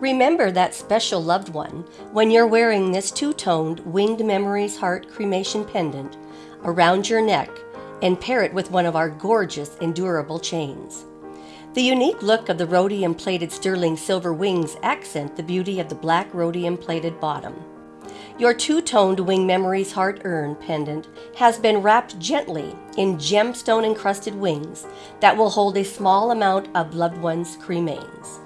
Remember that special loved one when you're wearing this two toned Winged Memories Heart cremation pendant around your neck and pair it with one of our gorgeous endurable chains. The unique look of the rhodium plated sterling silver wings accent the beauty of the black rhodium plated bottom. Your two toned Wing Memories Heart Urn pendant has been wrapped gently in gemstone encrusted wings that will hold a small amount of loved one's cremains.